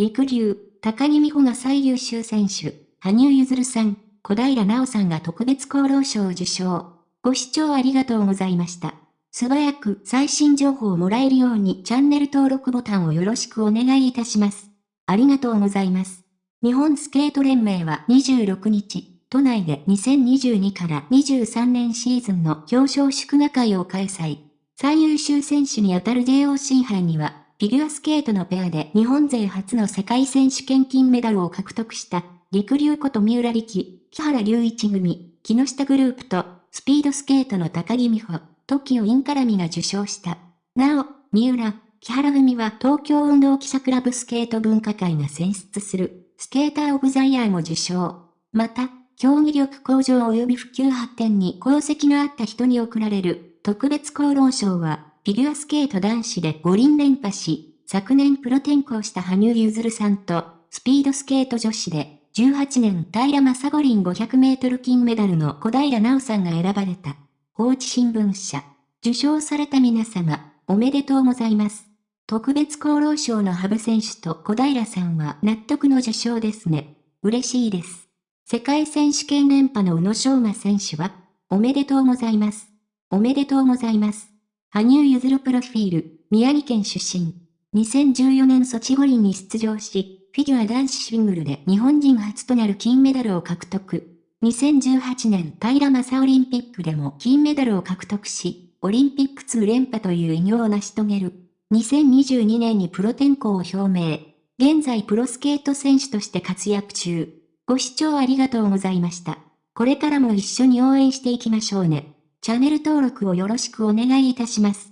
陸流、高木美帆が最優秀選手、羽生結弦さん、小平奈緒さんが特別功労賞を受賞。ご視聴ありがとうございました。素早く最新情報をもらえるようにチャンネル登録ボタンをよろしくお願いいたします。ありがとうございます。日本スケート連盟は26日、都内で2022から23年シーズンの表彰祝賀会を開催。最優秀選手にあたる JOC 杯には、フィギュアスケートのペアで日本勢初の世界選手権金メダルを獲得した、陸流こと三浦力、木原隆一組、木下グループと、スピードスケートの高木美穂、TOKIO インカラミが受賞した。なお、三浦、木原組は東京運動記者クラブスケート文化会が選出する、スケーターオブザイヤーも受賞。また、競技力向上及び普及発展に功績のあった人に贈られる特別功労賞は、フィギュアスケート男子で五輪連覇し、昨年プロ転向した羽生結弦さんと、スピードスケート女子で、18年平正五輪500メートル金メダルの小平奈緒さんが選ばれた。放置新聞社。受賞された皆様、おめでとうございます。特別功労賞の羽生選手と小平さんは納得の受賞ですね。嬉しいです。世界選手権連覇の宇野昌磨選手は、おめでとうございます。おめでとうございます。羽生結弦プロフィール、宮城県出身。2014年ソチ五輪に出場し、フィギュア男子シングルで日本人初となる金メダルを獲得。2018年平正オリンピックでも金メダルを獲得し、オリンピック2連覇という偉業を成し遂げる。2022年にプロ転向を表明。現在プロスケート選手として活躍中。ご視聴ありがとうございました。これからも一緒に応援していきましょうね。チャンネル登録をよろしくお願いいたします。